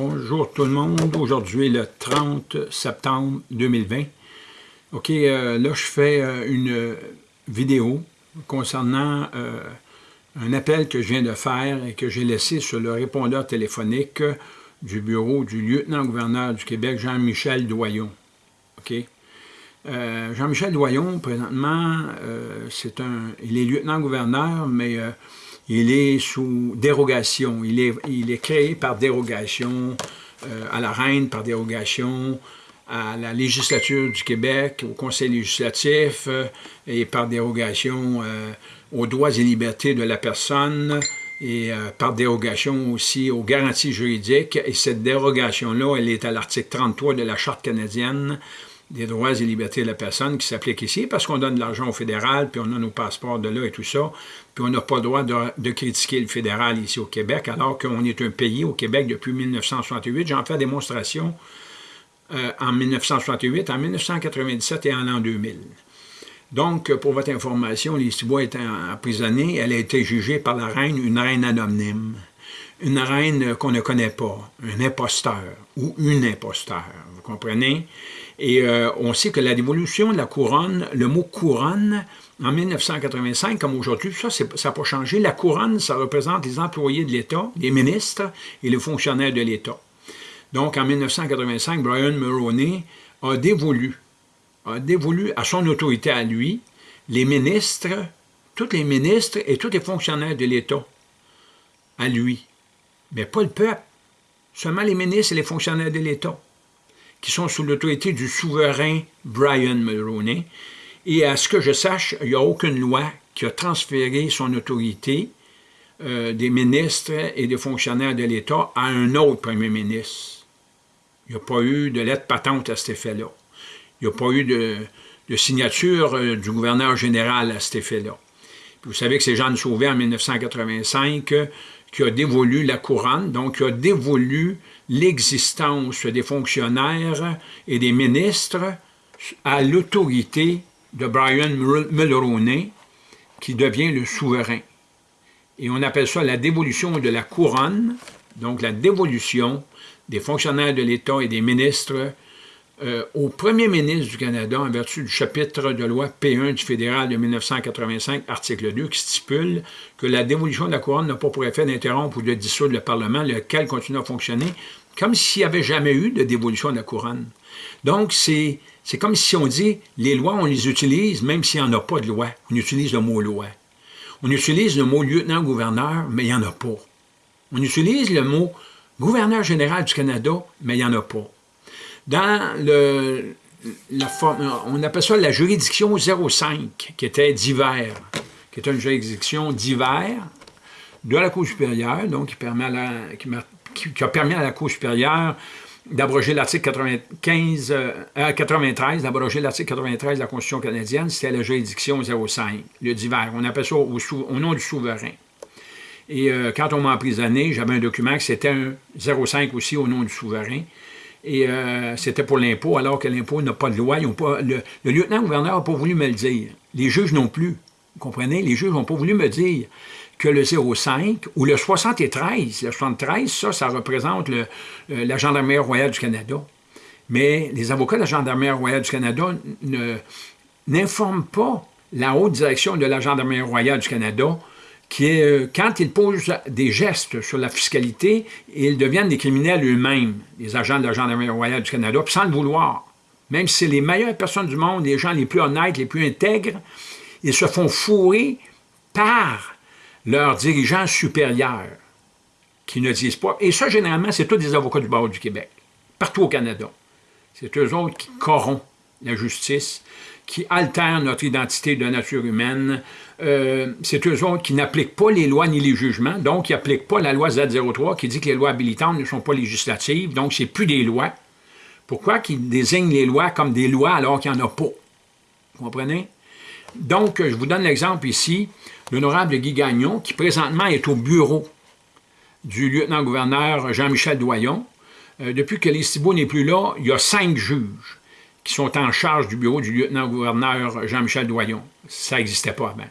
Bonjour tout le monde. Aujourd'hui, le 30 septembre 2020. OK, euh, là, je fais euh, une vidéo concernant euh, un appel que je viens de faire et que j'ai laissé sur le répondeur téléphonique du bureau du lieutenant-gouverneur du Québec, Jean-Michel Doyon. OK? Jean-Michel Doyon, présentement, c'est un, il est lieutenant-gouverneur, mais il est sous dérogation. Il est, créé par dérogation euh, à la reine, par dérogation à la législature du Québec, au conseil législatif euh, et par dérogation euh, aux droits et libertés de la personne et par dérogation aussi aux garanties juridiques. Et cette dérogation-là, elle est à l'article 33 de la Charte canadienne des droits et libertés de la personne qui s'applique ici, parce qu'on donne de l'argent au fédéral, puis on a nos passeports de là et tout ça, puis on n'a pas le droit de, critiquer le fédéral ici au Québec, alors qu'on est un pays au Québec depuis 1968. J'en fais démonstration euh, en 1968, en 1997 et en l'an 2000. Donc, pour votre information, Listibois est emprisonnée. Elle a été jugée par la reine, une reine anonyme. Une reine qu'on ne connaît pas, un imposteur ou une imposteur, vous comprenez? Et euh, on sait que la dévolution de la couronne, le mot couronne, en 1985, comme aujourd'hui, ça n'a pas changé. La couronne, ça représente les employés de l'État, les ministres et les fonctionnaires de l'État. Donc, en 1985, Brian Mulroney a dévolu, a dévolu à son autorité à lui, les ministres, tous les ministres et tous les fonctionnaires de l'État, à lui. Mais pas le peuple, seulement les ministres et les fonctionnaires de l'État qui sont sous l'autorité du souverain Brian Mulroney. Et à ce que je sache, il n'y a aucune loi qui a transféré son autorité euh, des ministres et des fonctionnaires de l'État à un autre premier ministre. Il n'y a pas eu de lettre patente à cet effet-là. Il n'y a pas eu de, signature euh, du gouverneur général à cet effet-là. Vous savez que c'est Jeanne Sauvé en 1985 qui a dévolu la couronne, donc qui a dévolu l'existence des fonctionnaires et des ministres à l'autorité de Brian Mulroney, qui devient le souverain. Et on appelle ça la dévolution de la couronne, donc la dévolution des fonctionnaires de l'État et des ministres euh, au premier ministre du Canada en vertu du chapitre de loi P1 du fédéral de 1985, article 2, qui stipule que la dévolution de la couronne n'a pas pour effet d'interrompre ou de dissoudre le Parlement, lequel continue à fonctionner comme s'il n'y avait jamais eu de dévolution de la couronne. Donc, c'est comme si on dit, les lois, on les utilise même s'il n'y en a pas de loi. On utilise le mot loi. On utilise le mot lieutenant-gouverneur, mais il n'y en a pas. On utilise le mot gouverneur général du Canada, mais il n'y en a pas. Dans le, la on appelle ça la juridiction 05, qui était d'hiver, qui est une juridiction d'hiver de la Cour supérieure, donc qui, a permis à la Cour supérieure d'abroger l'article 95, 93, d'abroger l'article 93 de la Constitution canadienne, c'était la juridiction 05, le d'hiver. On appelle ça au, nom du souverain. Et euh, quand on m'a emprisonné, j'avais un document que c'était un 05 aussi au nom du souverain et euh, c'était pour l'impôt, alors que l'impôt n'a pas de loi. Pas, le, lieutenant-gouverneur n'a pas voulu me le dire. Les juges non plus. Vous comprenez? Les juges n'ont pas voulu me dire que le 05 ou le 73, le 73, ça, ça représente euh, la Gendarmerie royale du Canada. Mais les avocats de la Gendarmerie royale du Canada n'informent pas la haute direction de la Gendarmerie royale du Canada euh, quand ils posent des gestes sur la fiscalité, ils deviennent des criminels eux-mêmes, les agents de la Gendarmerie royale du Canada, sans le vouloir. Même si c'est les meilleures personnes du monde, les gens les plus honnêtes, les plus intègres, ils se font fourrer par leurs dirigeants supérieurs, qui ne disent pas. Et ça, généralement, c'est tous des avocats du barreau du Québec, partout au Canada. C'est eux autres qui corrompent la justice, qui altèrent notre identité de nature humaine. Euh, c'est eux autres qui n'appliquent pas les lois ni les jugements, donc qui n'appliquent pas la loi Z03 qui dit que les lois habilitantes ne sont pas législatives, donc c'est plus des lois. Pourquoi qu'ils désignent les lois comme des lois alors qu'il n'y en a pas? Vous comprenez? Donc, je vous donne l'exemple ici, l'honorable Guy Gagnon, qui présentement est au bureau du lieutenant-gouverneur Jean-Michel Doyon. Euh, depuis que les n'est plus là, il y a cinq juges qui sont en charge du bureau du lieutenant-gouverneur Jean-Michel Doyon. Ça n'existait pas avant.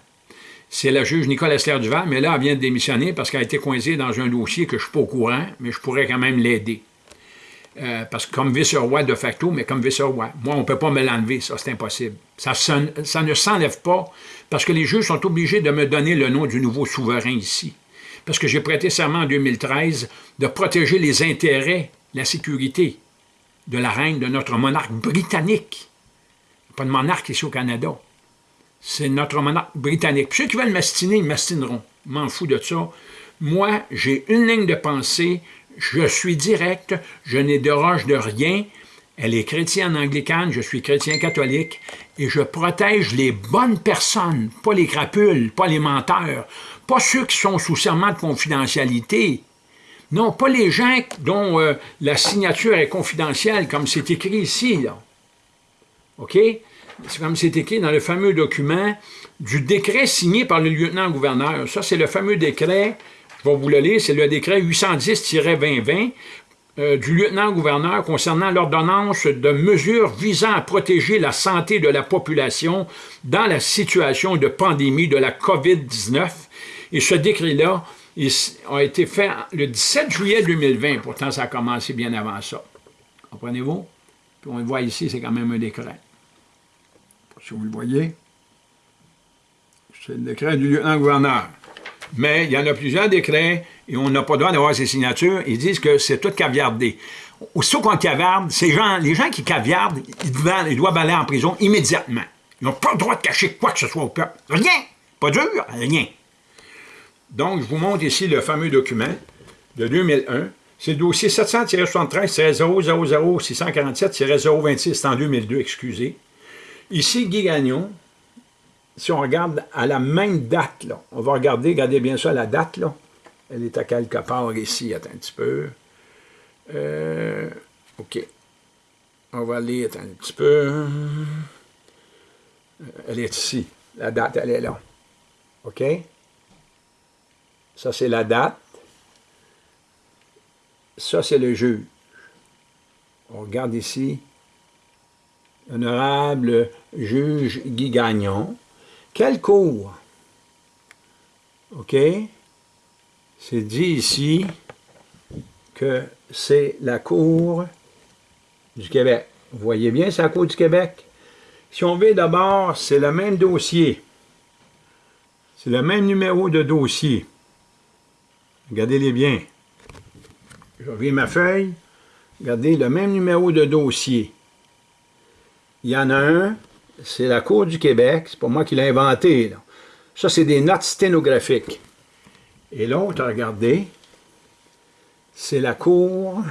C'est la juge Nicole Esther Duval, mais là, elle vient de démissionner parce qu'elle a été coincée dans un dossier que je ne suis pas au courant, mais je pourrais quand même l'aider. euh, parce que comme vice-roi de facto, mais comme vice-roi. Moi, on ne peut pas me l'enlever, ça, c'est impossible. Ça, ça, ne s'enlève pas, parce que les juges sont obligés de me donner le nom du nouveau souverain ici. Parce que j'ai prêté serment en 2013 de protéger les intérêts, la sécurité de la reine, de notre monarque britannique. Pas de monarque ici au Canada. C'est notre monarque britannique. Puis ceux qui veulent m'astiner, ils m'astineront. M'en fous de ça. Moi, j'ai une ligne de pensée, je suis direct, je n'ai de de rien, elle est chrétienne anglicane, je suis chrétien catholique, et je protège les bonnes personnes, pas les crapules, pas les menteurs, pas ceux qui sont sous serment de confidentialité. Non, pas les gens dont euh, la signature est confidentielle, comme c'est écrit ici. Là. OK? C'est comme c'est écrit dans le fameux document du décret signé par le lieutenant-gouverneur. Ça, c'est le fameux décret je vais vous le lire, c'est le décret 810-2020 euh, du lieutenant-gouverneur concernant l'ordonnance de mesures visant à protéger la santé de la population dans la situation de pandémie de la COVID-19. Et ce décret-là a été fait le 17 juillet 2020. Pourtant, ça a commencé bien avant ça. Comprenez-vous? Puis on le voit ici, c'est quand même un décret. Si vous le voyez, c'est le décret du lieutenant-gouverneur mais il y en a plusieurs décrets et on n'a pas le droit d'avoir ces signatures. Ils disent que c'est tout caviardé. Aussitôt qu'on caviarde, ces gens, les gens qui caviardent, ils doivent, ils doivent aller en prison immédiatement. Ils n'ont pas le droit de cacher quoi que ce soit au peuple. Rien! Pas dur, rien. Donc, je vous montre ici le fameux document de 2001. C'est le dossier 700-73-000-647-026, c'est en 2002, excusez. Ici, Guy Gagnon, si on regarde à la même date, là, on va regarder, regardez bien ça, la date, là. Elle est à quelque part ici, attends un petit peu. Euh, OK. On va aller, attends un petit peu. Euh, elle est ici. La date, elle est là. OK? Ça, c'est la date. Ça, c'est le juge. On regarde ici. Honorable juge Guy Gagnon. Quelle cour? OK? C'est dit ici que c'est la Cour du Québec. Vous voyez bien, c'est la Cour du Québec? Si on veut d'abord, c'est le même dossier. C'est le même numéro de dossier. Regardez-les bien. Je reviens ma feuille. Regardez, le même numéro de dossier. Il y en a un c'est la Cour du Québec, c'est pas moi qui l'ai inventé. Ça, c'est des notes sténographiques. Et l'autre, regardez, c'est la Cour,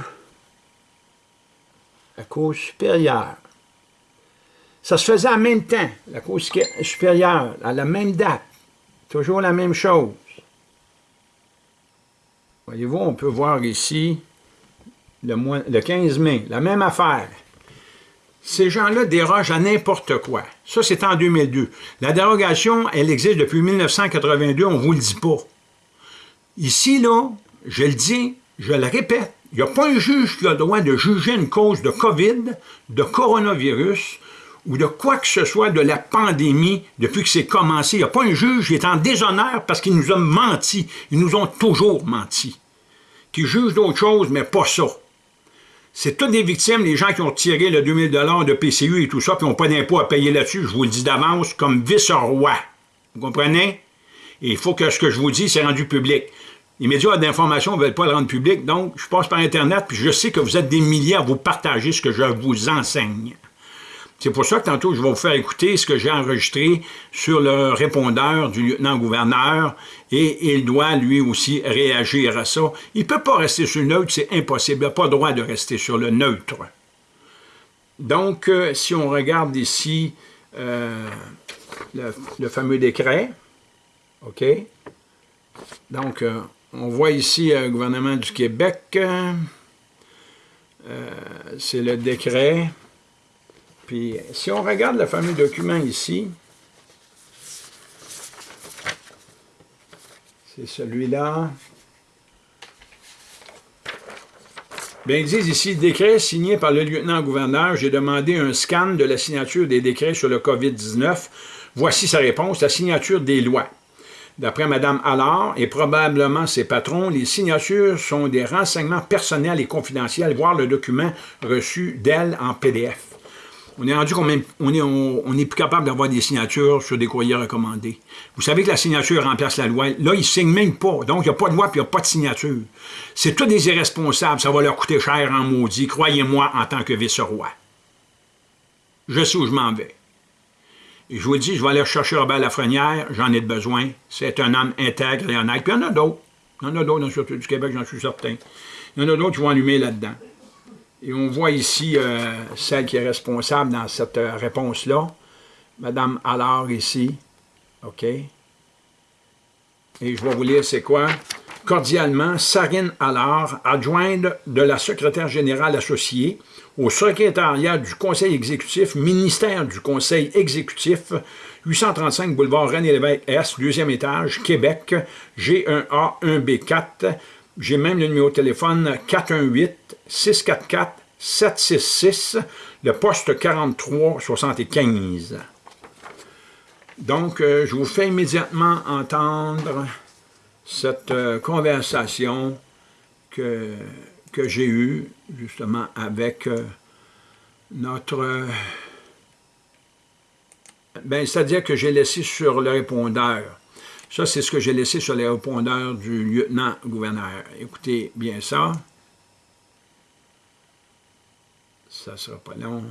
la Cour supérieure. Ça se faisait en même temps, la Cour supérieure, à la même date. Toujours la même chose. Voyez-vous, on peut voir ici le, le 15 mai, la même affaire. Ces gens-là dérogent à n'importe quoi. Ça, c'est en 2002. La dérogation, elle existe depuis 1982, on ne vous le dit pas. Ici, là, je le dis, je le répète, il n'y a pas un juge qui a le droit de juger une cause de COVID, de coronavirus, ou de quoi que ce soit de la pandémie depuis que c'est commencé. Il n'y a pas un juge qui est en déshonneur parce qu'il nous a menti. Ils nous ont toujours menti. Qui juge d'autres choses, mais pas ça. C'est toutes des victimes, les gens qui ont tiré le 2000 de PCU et tout ça, puis n'ont pas d'impôt à payer là-dessus, je vous le dis d'avance, comme vice-roi. Vous comprenez? Et il faut que ce que je vous dis, c'est rendu public. Les médias d'information ne veulent pas le rendre public, donc je passe par Internet, puis je sais que vous êtes des milliers à vous partager ce que je vous enseigne. C'est pour ça que tantôt, je vais vous faire écouter ce que j'ai enregistré sur le répondeur du lieutenant-gouverneur et il doit lui aussi réagir à ça. Il ne peut pas rester sur le neutre, c'est impossible. Il n'a pas le droit de rester sur le neutre. Donc, euh, si on regarde ici euh, le, fameux décret, OK? Donc, euh, on voit ici le gouvernement du Québec, c'est le décret puis, si on regarde le fameux document ici, c'est celui-là. Bien, ils disent ici, décret signé par le lieutenant-gouverneur, j'ai demandé un scan de la signature des décrets sur le COVID-19. Voici sa réponse, la signature des lois. D'après Mme Allard et probablement ses patrons, les signatures sont des renseignements personnels et confidentiels, voire le document reçu d'elle en PDF. On est rendu qu'on on est, plus capable d'avoir des signatures sur des courriers recommandés. Vous savez que la signature remplace la loi. Là, ils ne signent même pas. Donc, il n'y a pas de loi et il n'y a pas de signature. C'est tous des irresponsables. Ça va leur coûter cher en maudit. Croyez-moi en tant que vice-roi. Je sais où je m'en vais. Et je vous dis, je vais aller chercher Robert Lafrenière, j'en ai besoin. C'est un homme intègre et honnête. Puis il y en a d'autres. Il y en a d'autres dans du Québec, j'en suis certain. Il y en a d'autres qui vont allumer là-dedans. Et on voit ici euh, celle qui est responsable dans cette euh, réponse-là. Madame Allard ici. OK. Et je vais vous lire c'est quoi. Cordialement, Sarine Allard, adjointe de la secrétaire générale associée au secrétariat du Conseil exécutif, ministère du Conseil exécutif, 835 boulevard René-Lévesque S, deuxième étage, Québec, G1A 1B4. J'ai même le numéro de téléphone 418-644-766, le poste 4375. Donc, euh, je vous fais immédiatement entendre cette euh, conversation que que j'ai eu justement avec euh, notre... Ben, c'est-à-dire que j'ai laissé sur le répondeur. Ça, c'est ce que j'ai laissé sur le répondeur du lieutenant-gouverneur. Écoutez bien ça. Ça ne sera pas long.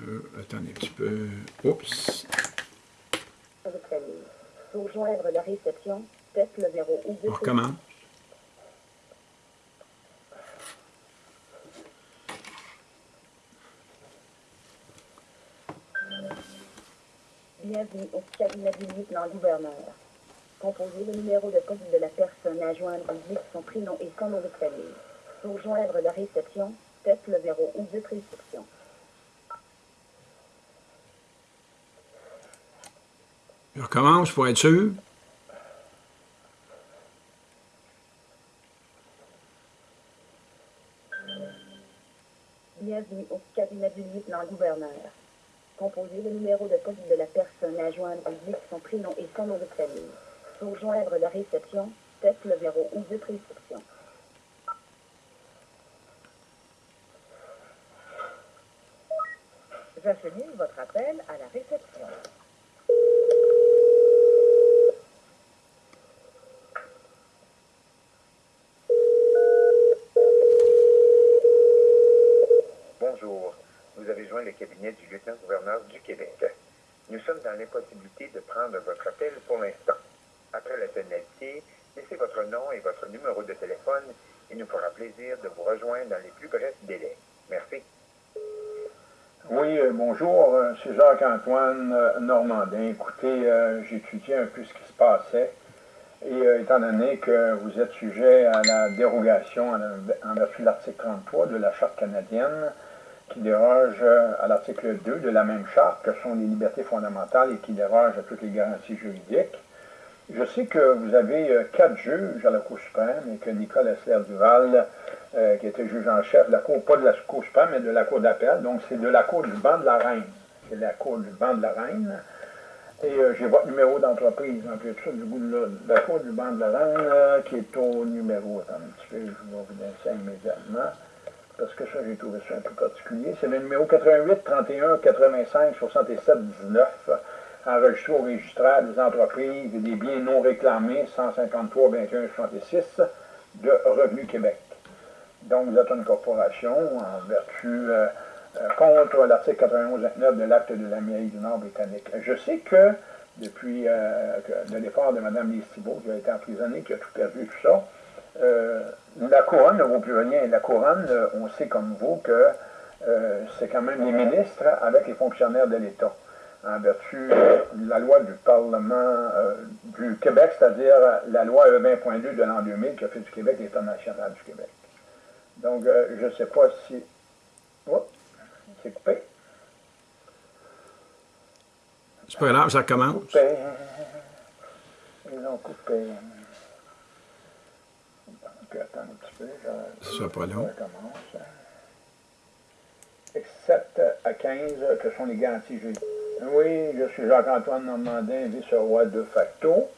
Euh, attendez un petit peu. Oups. Pour joindre la réception, teste le verrou ou On recommence. Bienvenue au cabinet du lieutenant-gouverneur. Composez le numéro de poste de la personne à joindre avec son prénom et son nom de famille. Pour joindre la réception, teste le verrou ou de réception. Je recommence pour être sûr. Bienvenue au cabinet du lieutenant-gouverneur. Composez le numéro de poste de la personne à joindre son prénom et son nom de famille. Pour joindre la réception, teste le verrou ou de réception. J'achemine votre appel à la réception. le cabinet du lieutenant-gouverneur du Québec. Nous sommes dans l'impossibilité de prendre votre appel pour l'instant. Après la tonalité, laissez votre nom et votre numéro de téléphone et nous fera plaisir de vous rejoindre dans les plus brefs délais. Merci. Oui, euh, bonjour, euh, c'est Jacques-Antoine euh, Normandin. Écoutez, étudié un peu ce qui se passait et étant donné que vous êtes sujet à la dérogation en vertu de l'article 33 de la Charte canadienne, qui déroge euh, à l'article 2 de la même charte, que sont les libertés fondamentales et qui déroge à toutes les garanties juridiques. Je sais que vous avez euh, quatre juges à la Cour suprême et que Nicole Essler-Duval, euh, qui était juge en chef de la Cour, pas de la Cour suprême, mais de la Cour d'appel, donc c'est de la Cour du banc de la Reine. C'est la Cour du banc de la Reine. Et j'ai votre numéro d'entreprise, en plus ça, du bout de la, Cour du banc de la Reine, qui est au numéro, attendez un petit peu, je vais vous donner ça immédiatement parce que ça, j'ai trouvé ça un peu particulier. C'est le numéro 88 31 85 67 19, enregistré au registraire des entreprises et des biens non réclamés 153 21 66 de Revenu Québec. Donc, vous êtes une corporation en vertu euh, euh, contre l'article 91 29 de l'acte de l'Amérique du Nord britannique. Je sais que depuis euh, de l'effort de Mme Lise Thibault, qui a été emprisonnée, qui a tout perdu, tout ça, euh, la couronne ne vaut plus rien. La couronne, euh, on sait comme vous que euh, c'est quand même les ministres avec les fonctionnaires de l'État, en vertu de la loi du Parlement du Québec, c'est-à-dire la loi E20.2 de l'an 2000 qui a fait du Québec l'État national du Québec. Donc, je ne sais pas si... Oh, c'est coupé. C'est pas grave, ça commence. Coupé. Ils ont coupé pas long. 7 à 15, que sont les garanties juridiques. Oui, je suis Jacques-Antoine Normandin, vice-roi de facto,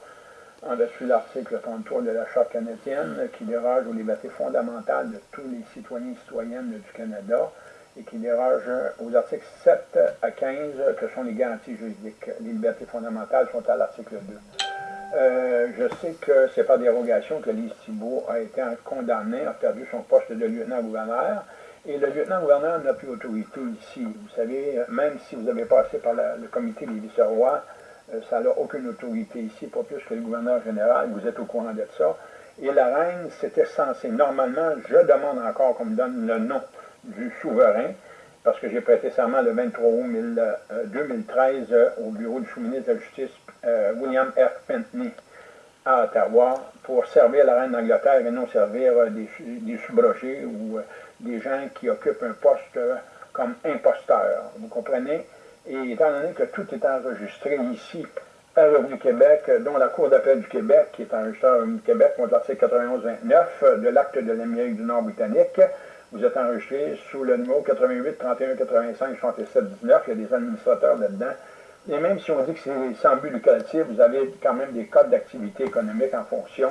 en vertu de l'article 33 de la Charte canadienne, qui déroge aux libertés fondamentales de tous les citoyens et citoyennes du Canada, et qui déroge aux articles 7 à 15, que sont les garanties juridiques. Les libertés fondamentales sont à l'article 2. Euh, je sais que c'est par dérogation que Lise Thibault a été condamné, a perdu son poste de lieutenant-gouverneur, et le lieutenant-gouverneur n'a plus autorité ici. Vous savez, même si vous avez passé par le comité des vice-rois, euh, ça n'a aucune autorité ici, pas plus que le gouverneur général, vous êtes au courant de ça. Et la reine, c'était censé, normalement, je demande encore qu'on me donne le nom du souverain, parce que j'ai prêté serment le 23 août 2013 euh, au bureau du sous-ministre de la Justice, euh, William F. Pentney, à Ottawa, pour servir la reine d'Angleterre et non servir des, des ou des gens qui occupent un poste comme imposteur. Vous comprenez? Et étant donné que tout est enregistré ici par Revenu Québec, dont la Cour d'appel du Québec, qui est enregistrée à Revenu Québec, contre l'article 91-29 de l'acte de l'Amérique du Nord britannique, vous êtes enregistré sous le numéro 88 31 85 67 19. Il y a des administrateurs là-dedans. Et même si on dit que c'est sans but lucratif, vous avez quand même des codes d'activité économique en fonction.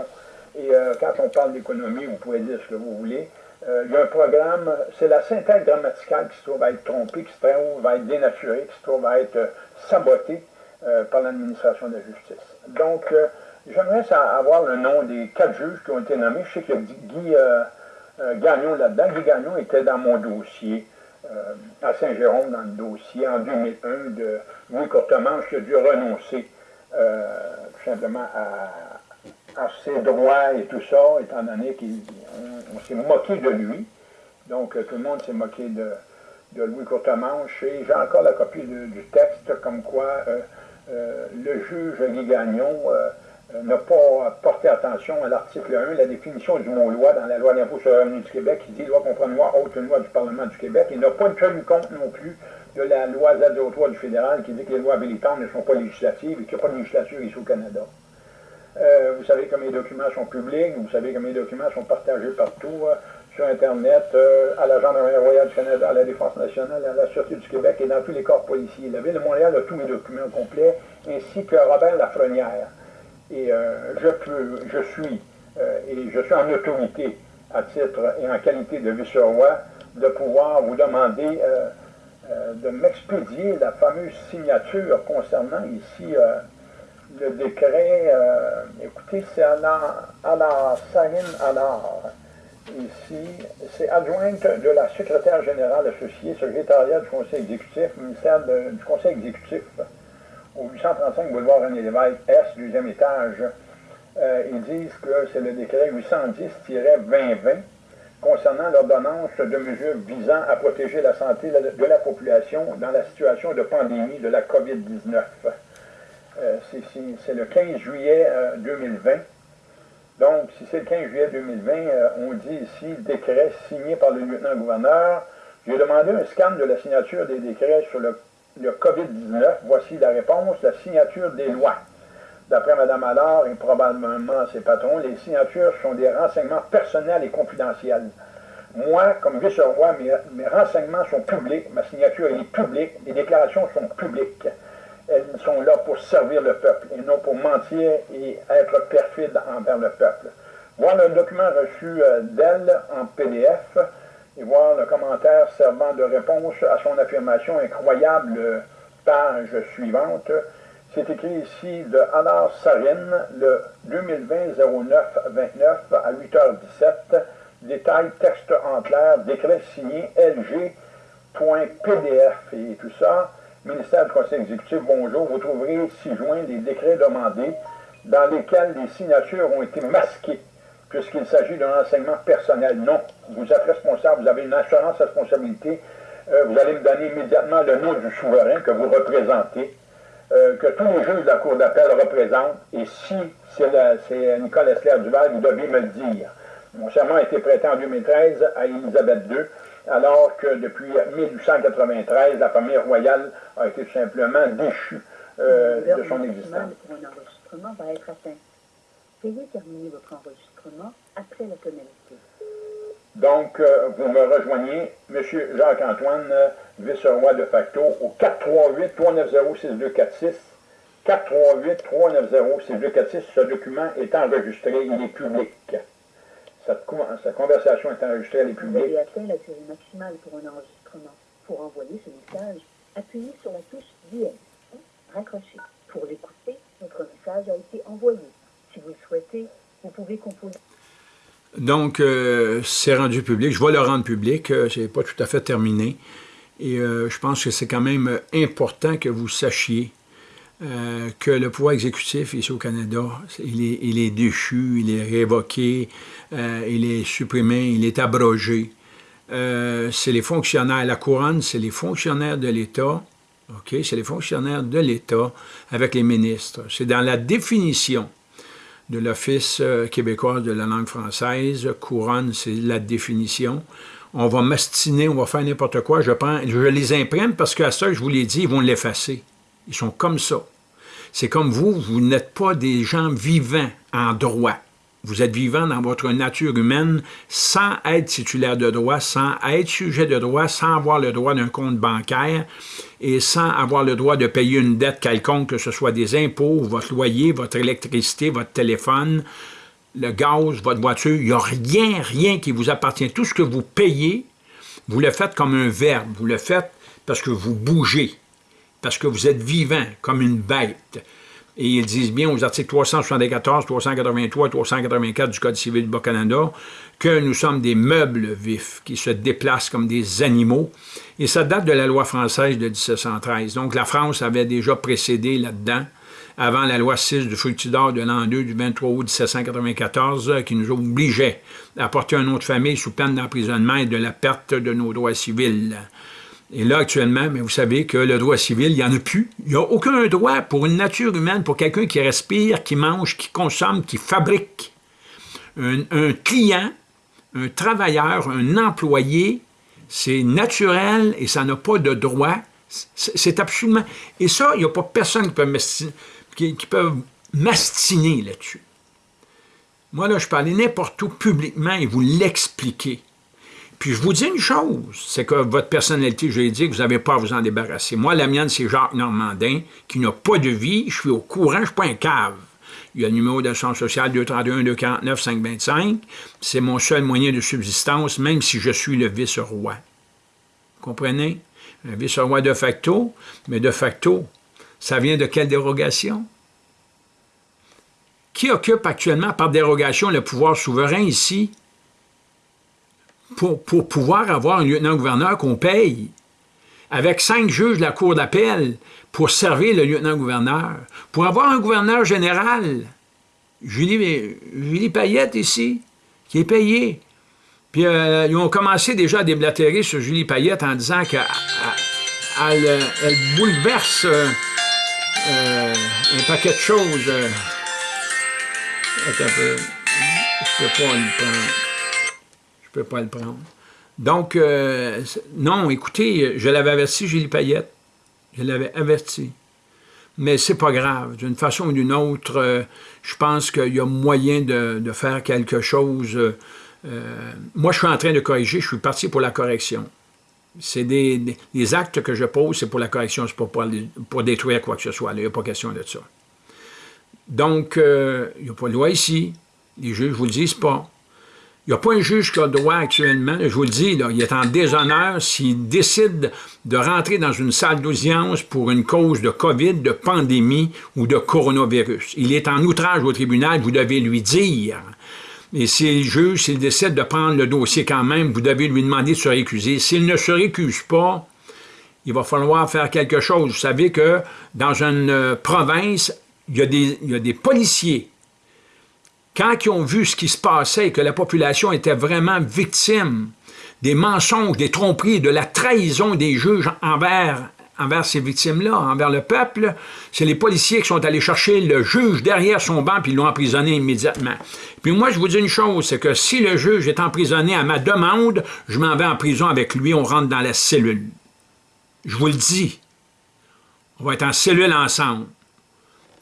Et euh, quand on parle d'économie, vous pouvez dire ce que vous voulez. Euh, il y a un programme, c'est la synthèse grammaticale qui se trouve à être trompée, qui se trouve à être dénaturée, qui se trouve à être euh, sabotée par l'administration de la justice. Donc, j'aimerais avoir le nom des quatre juges qui ont été nommés. Je sais a Guy Gagnon là-dedans. Guy Gagnon était dans mon dossier à Saint-Jérôme, dans le dossier en 2001 de Louis Courtemanche qui a dû renoncer tout simplement à ses droits et tout ça, étant donné qu'on s'est moqué de lui. Donc, euh, tout le monde s'est moqué de, Louis Courtemanche. Et j'ai encore la copie du texte comme quoi euh, euh, le juge Guy Gagnon n'a pas porté attention à l'article 1, la définition du mot loi dans la loi d'impôt sur le revenu du Québec, qui dit loi comprendre loi autre loi du Parlement du Québec. Il n'a pas tenu compte non plus de la loi Z03 du fédéral qui dit que les lois habilitantes ne sont pas législatives et qu'il n'y a pas de législature ici au Canada. Euh, vous savez que mes documents sont publics, vous savez que mes documents sont partagés partout, euh, sur Internet, euh, à la Gendarmerie royale du Canada, à la Défense nationale, à la Sûreté du Québec et dans tous les corps policiers. La Ville de Montréal a tous mes documents complets, ainsi que Robert Lafrenière. Et je peux, je suis, et je suis en autorité, à titre et en qualité de vice-roi, de pouvoir vous demander de m'expédier la fameuse signature concernant ici le décret, euh, écoutez, c'est Anna, Anna Sahin Anar. Ici, c'est adjointe de la secrétaire générale associée, secrétariat du conseil exécutif, ministère du conseil exécutif, au 835 boulevard René Lévesque, S, deuxième étage. Euh, ils disent que c'est le décret 810-2020 concernant l'ordonnance de mesures visant à protéger la santé de la population dans la situation de pandémie de la COVID-19. Euh, c'est le 15 juillet 2020. Euh, Donc, si c'est le 15 juillet 2020, euh, on dit ici décret signé par le lieutenant-gouverneur. J'ai demandé un scan de la signature des décrets sur le, COVID-19. Voici la réponse, la signature des lois. D'après Mme Allard et probablement ses patrons, les signatures sont des renseignements personnels et confidentiels. Moi, comme vice-roi, mes, mes renseignements sont publics, ma signature est publique, les déclarations sont publiques elles sont là pour servir le peuple et non pour mentir et être perfide envers le peuple. Voir le document reçu euh, d'elle en PDF et voir le commentaire servant de réponse à son affirmation incroyable, page suivante. C'est écrit ici de Anna Sarin, le 2020-09-29 à 8h17. Détail, texte en clair, décret signé LG.pdf et tout ça ministère du Conseil exécutif, bonjour, vous trouverez ci-joint des décrets demandés dans lesquels les signatures ont été masquées, puisqu'il s'agit d'un renseignement personnel. Non, vous êtes responsable, vous avez une assurance responsabilité. Euh, vous allez me donner immédiatement le nom du souverain que vous représentez, euh, que tous les juges de la Cour d'appel représentent, et si c'est Nicole Esclair-Duval, vous devez me le dire. Mon serment a été prêté en 2013 à Élisabeth II alors que depuis 1893, la famille royale a été tout simplement déchue euh, de son existence. Enregistrement va être atteint. Veuillez terminer votre enregistrement après la tonalité. Donc, euh, vous me rejoignez, M. Jacques-Antoine, euh, vice-roi de facto, au 438-390-6246. 438-390-6246. Ce document est enregistré, il est public. Cette, conversation est enregistrée, elle est publique. Vous avez atteint la durée maximale pour un enregistrement. Pour envoyer ce message, appuyez sur la touche DM. Raccrochez. Pour l'écouter, votre message a été envoyé. Si vous le souhaitez, vous pouvez composer. Donc, euh, c'est rendu public. Je vais le rendre public. Euh, c'est pas tout à fait terminé. Et euh, je pense que c'est quand même important que vous sachiez que le pouvoir exécutif ici au Canada, il est, il est déchu, il est révoqué, il est supprimé, il est abrogé. C'est les fonctionnaires, la couronne, c'est les fonctionnaires de l'État, OK, c'est les fonctionnaires de l'État avec les ministres. C'est dans la définition de l'Office québécois de la langue française, couronne, c'est la définition. On va mastiner, on va faire n'importe quoi, je, prends, je les imprime parce qu'à ça, je vous l'ai dit, ils vont l'effacer. Ils sont comme ça. C'est comme vous, vous n'êtes pas des gens vivants en droit. Vous êtes vivant dans votre nature humaine sans être titulaire de droit, sans être sujet de droit, sans avoir le droit d'un compte bancaire et sans avoir le droit de payer une dette quelconque, que ce soit des impôts, votre loyer, votre électricité, votre téléphone, le gaz, votre voiture. Il n'y a rien, rien qui vous appartient. Tout ce que vous payez, vous le faites comme un verbe. Vous le faites parce que vous bougez parce que vous êtes vivant comme une bête. Et ils disent bien aux articles 374, 383 384 du Code civil du Bas-Canada que nous sommes des meubles vifs qui se déplacent comme des animaux. Et ça date de la loi française de 1713. Donc la France avait déjà précédé là-dedans, avant la loi 6 du Fructidor de l'an 2 du 23 août 1794, qui nous obligeait à porter un nom de famille sous peine d'emprisonnement et de la perte de nos droits civils. Et là, actuellement, mais vous savez que le droit civil, il n'y en a plus. Il n'y a aucun droit pour une nature humaine, pour quelqu'un qui respire, qui mange, qui consomme, qui fabrique. Un, client, un travailleur, un employé, c'est naturel et ça n'a pas de droit. C'est absolument... Et ça, il n'y a pas personne qui peut, mastiner, qui, mastiner là-dessus. Moi, là, je parlais n'importe où publiquement et vous l'expliquer. Puis je vous dis une chose, c'est que votre personnalité juridique, vous n'avez pas à vous en débarrasser. Moi, la mienne, c'est Jacques Normandin, qui n'a pas de vie, je suis au courant, je ne suis pas un cave. Il y a le numéro d'assurance sociale 231-249-525. C'est mon seul moyen de subsistance, même si je suis le vice-roi. Comprenez? Un vice-roi de facto, mais de facto, ça vient de quelle dérogation? Qui occupe actuellement par dérogation le pouvoir souverain ici? Pour, pouvoir avoir un lieutenant-gouverneur qu'on paye, avec cinq juges de la Cour d'appel pour servir le lieutenant-gouverneur, pour avoir un gouverneur général, Julie, Julie Payette ici, qui est payé. Puis euh, ils ont commencé déjà à déblatérer sur Julie Payette en disant qu'elle elle, bouleverse euh, euh, un paquet de choses. attends ne peux pas le prendre. Donc, euh, non, écoutez, je l'avais averti, Julie Payette. Je l'avais averti. Mais c'est pas grave. D'une façon ou d'une autre, euh, je pense qu'il y a moyen de, faire quelque chose. Euh, moi, je suis en train de corriger, je suis parti pour la correction. C'est des, actes que je pose, c'est pour la correction, c'est pas pour, pour, détruire quoi que ce soit. Il n'y a pas question de ça. Donc, il n'y a pas de loi ici. Les juges ne vous le disent pas. Il n'y a pas un juge qui a le droit actuellement, je vous le dis, il est en déshonneur s'il décide de rentrer dans une salle d'audience pour une cause de COVID, de pandémie ou de coronavirus. Il est en outrage au tribunal, vous devez lui dire. Et si le juge, s'il décide de prendre le dossier quand même, vous devez lui demander de se récuser. S'il ne se récuse pas, il va falloir faire quelque chose. Vous savez que dans une euh, province, il y a des, il y a des policiers quand ils ont vu ce qui se passait et que la population était vraiment victime des mensonges, des tromperies, de la trahison des juges envers, envers ces victimes-là, envers le peuple, c'est les policiers qui sont allés chercher le juge derrière son banc puis l'ont emprisonné immédiatement. Puis moi, je vous dis une chose, c'est que si le juge est emprisonné à ma demande, je m'en vais en prison avec lui, on rentre dans la cellule. Je vous le dis. On va être en cellule ensemble.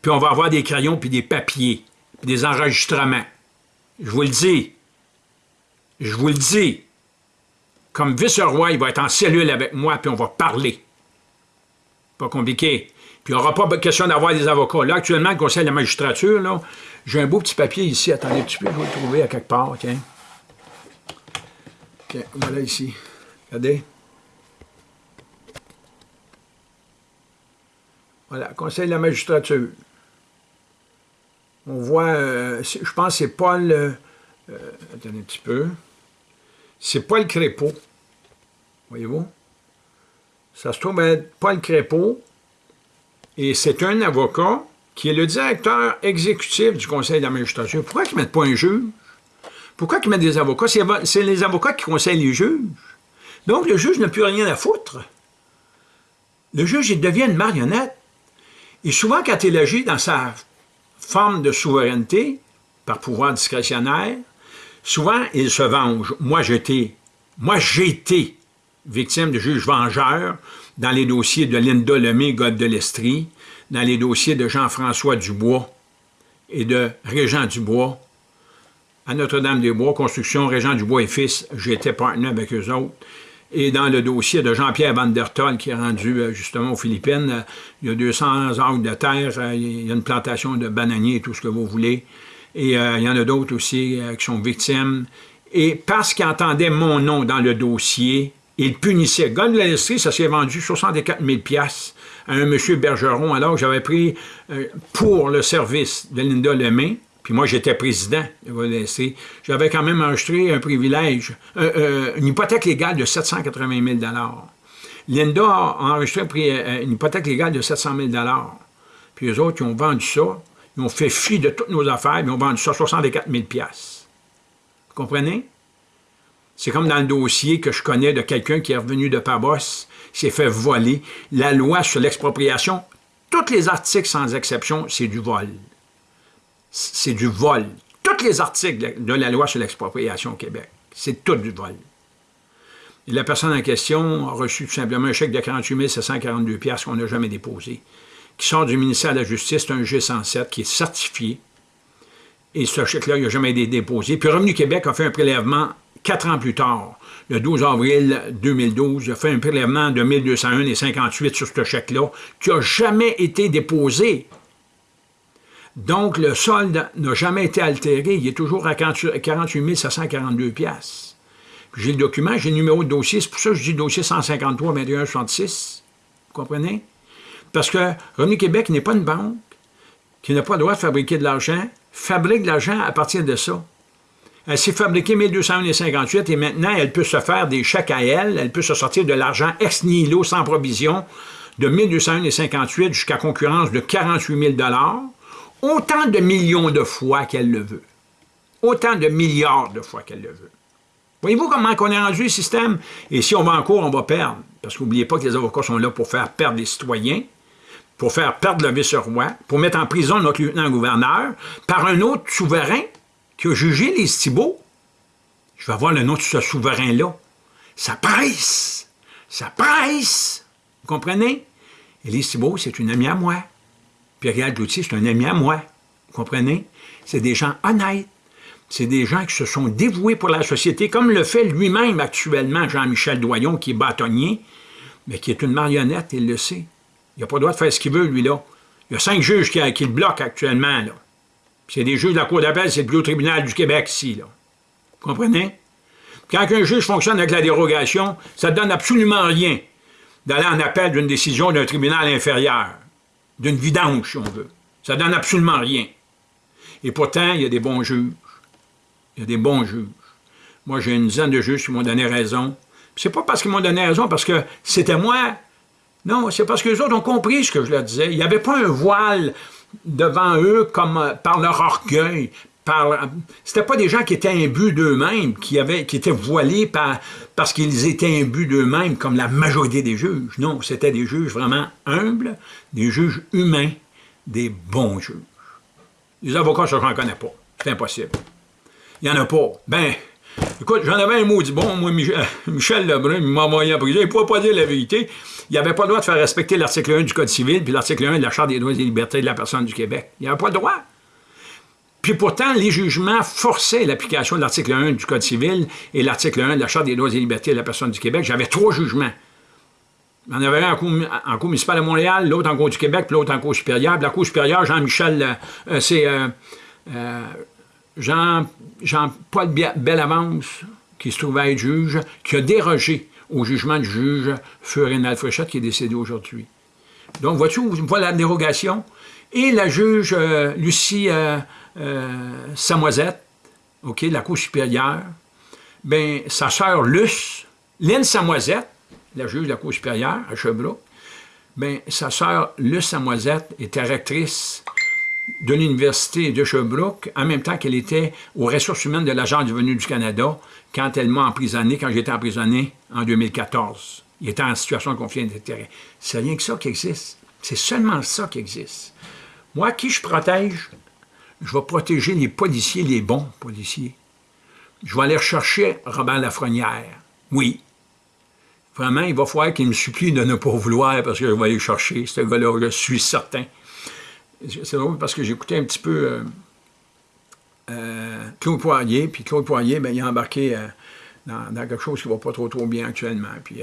Puis on va avoir des crayons puis des papiers des enregistrements. Je vous le dis. Je vous le dis, comme vice-roi, il va être en cellule avec moi, puis on va parler. Pas compliqué. Puis il n'y aura pas question d'avoir des avocats. Là, actuellement, le Conseil de la magistrature, là, j'ai un beau petit papier ici. Attendez un petit peu, je vais le trouver à quelque part, tiens. Voilà ici. Regardez. Voilà, Conseil de la magistrature. On voit, euh, je pense que c'est Paul, euh, attendez un petit peu, c'est Paul Crépeau, voyez-vous? Ça se trouve être Paul Crépeau, et c'est un avocat qui est le directeur exécutif du Conseil de la magistrature. Pourquoi ils ne mettent pas un juge? Pourquoi ils mettent des avocats? C'est les avocats qui conseillent les juges. Donc, le juge n'a plus rien à foutre. Le juge, il devient une marionnette. Et souvent, quand il agit dans sa forme de souveraineté, par pouvoir discrétionnaire, souvent, il se venge. Moi, été, moi, été victime de juges vengeurs dans les dossiers de Linda Lemay, God de l'Estrie, dans les dossiers de Jean-François Dubois et de Régent Dubois, à Notre-Dame-des-Bois, construction Régent Dubois et fils, j'étais partenaire avec eux autres. Et dans le dossier de Jean-Pierre Van der Tol, qui est rendu euh, justement aux Philippines, euh, il y a 200 acres de terre, euh, il y a une plantation de bananiers, tout ce que vous voulez. Et il y en a d'autres aussi qui sont victimes. Et parce qu'ils entendaient mon nom dans le dossier, ils punissaient. Gun de l'industrie, ça s'est vendu 64 000 à un monsieur Bergeron, alors que j'avais pris pour le service de Linda Lemay, puis moi, j'étais président de J'avais quand même enregistré un privilège, euh, euh, une hypothèque légale de 780 000 Linda a enregistré euh, une hypothèque légale de 700 000 Puis eux autres, ils ont vendu ça. Ils ont fait fi de toutes nos affaires, ils ont vendu ça à 64 000 Vous comprenez? C'est comme dans le dossier que je connais de quelqu'un qui est revenu de Pabos, s'est fait voler. La loi sur l'expropriation, tous les articles sans exception, c'est du vol c'est du vol. Tous les articles de la loi sur l'expropriation au Québec, c'est tout du vol. Et la personne en question a reçu tout simplement un chèque de 48 742 qu'on n'a jamais déposé, qui sort du ministère de la Justice, un G107 qui est certifié, et ce chèque-là, il n'a jamais été déposé. Puis Revenu Québec a fait un prélèvement quatre ans plus tard, le 12 avril 2012, il a fait un prélèvement de 1201,58 sur ce chèque-là, qui n'a jamais été déposé. Donc, le solde n'a jamais été altéré. Il est toujours à 48 742 J'ai le document, j'ai le numéro de dossier. C'est pour ça que je dis dossier 153 21 66. Vous comprenez? Parce que Revenu Québec n'est pas une banque qui n'a pas le droit de fabriquer de l'argent, fabrique de l'argent à partir de ça. Elle s'est fabriquée 1201,58 et maintenant, elle peut se faire des chèques à elle, elle peut se sortir de l'argent ex nihilo sans provision de 1201,58 jusqu'à concurrence de 48 000 autant de millions de fois qu'elle le veut. Autant de milliards de fois qu'elle le veut. Voyez-vous comment on est rendu le système? Et si on va en cours, on va perdre. Parce qu'oubliez pas que les avocats sont là pour faire perdre les citoyens, pour faire perdre le vice-roi, pour mettre en prison notre lieutenant-gouverneur par un autre souverain qui a jugé les Thibault. Je vais voir le nom de ce souverain-là. Ça presse! Ça presse! Vous comprenez? Et les Thibault, c'est une amie à moi. Pierre Cloutier, c'est un ami à moi. Vous comprenez? C'est des gens honnêtes. C'est des gens qui se sont dévoués pour la société, comme le fait lui-même actuellement Jean-Michel Doyon, qui est bâtonnier, mais qui est une marionnette, il le sait. Il n'a pas le droit de faire ce qu'il veut, lui-là. Il y a cinq juges qui, le bloquent actuellement, là. C'est des juges de la Cour d'appel, c'est le plus haut tribunal du Québec, ici. Vous comprenez? Quand un juge fonctionne avec la dérogation, ça ne donne absolument rien d'aller en appel d'une décision d'un tribunal inférieur d'une vidange, si on veut. Ça donne absolument rien. Et pourtant, il y a des bons juges. Il y a des bons juges. Moi, j'ai une dizaine de juges qui m'ont donné raison. C'est pas parce qu'ils m'ont donné raison, parce que c'était moi. Non, c'est parce que les autres ont compris ce que je leur disais. Il n'y avait pas un voile devant eux comme par leur orgueil, c'était pas des gens qui étaient imbus d'eux-mêmes, qui, qui étaient voilés par, parce qu'ils étaient imbus d'eux-mêmes, comme la majorité des juges. Non, c'était des juges vraiment humbles, des juges humains, des bons juges. Les avocats, ça, j'en connais pas. C'est impossible. Il n'y en a pas. Ben, écoute, j'en avais un mot dit bon, moi, Michel Lebrun, il m'a envoyé en prison, il ne pouvait pas dire la vérité. Il n'avait pas le droit de faire respecter l'article 1 du Code civil, puis l'article 1 de la Charte des droits et libertés de la personne du Québec. Il n'avait pas le droit. Puis pourtant, les jugements forçaient l'application de l'article 1 du Code civil et l'article 1 de la Charte des droits et libertés de la personne du Québec. J'avais trois jugements. Il y en avait un en cour, en cour municipale de Montréal, l'autre en cour du Québec, puis l'autre en cour supérieure. Puis la cour supérieure, Jean-Michel, euh, euh, c'est euh, Jean, Jean-Paul Bellavance, qui se trouvait être juge, qui a dérogé au jugement du juge Furinal Fréchette, qui est décédé aujourd'hui. Donc, vois-tu, voilà la dérogation. Et la juge Lucie Samoisette, OK, la Cour supérieure, ben, sa sœur Luce, Lynn Samoisette, la juge de la Cour supérieure à Sherbrooke, bien, sa sœur Luce Samoisette était rectrice de l'Université de Sherbrooke, en même temps qu'elle était aux ressources humaines de l'Agence du du Canada quand elle m'a emprisonné, quand j'étais emprisonné en 2014. Il était en situation de conflit d'intérêt. C'est rien que ça qui existe. C'est seulement ça qui existe. Moi, qui je protège? Je vais protéger les policiers, les bons policiers. Je vais aller rechercher Robert Lafrenière. Oui, Vraiment, il va falloir qu'il me supplie de ne pas vouloir parce que je vais aller chercher ce gars-là, je suis certain. C'est drôle parce que j'écoutais un petit peu euh, euh, Claude Poirier, puis Claude Poirier, ben, il a embarqué euh, dans, quelque chose qui ne va pas trop trop bien actuellement. Puis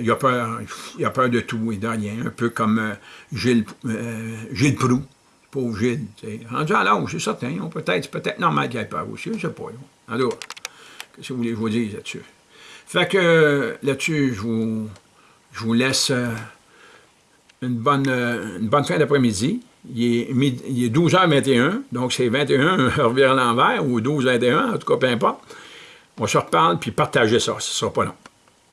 il, a peur, il a peur de tout et de rien, un peu comme Gilles, Gilles Proux, pauvre Gilles. Rendu à l'âge, c'est certain, peut-être peut-être normal qu'il ait peur aussi, je ne sais pas. Alors, qu'est-ce que vous voulez que je vous dise là-dessus? Fait que là-dessus, je vous, laisse euh, une bonne, euh, une bonne fin d'après-midi. Il est, il est 12h21, donc c'est 21 heure vers l'envers, ou 12h21, en tout cas, peu importe. On se reparle, puis partagez ça, ce ne sera pas long.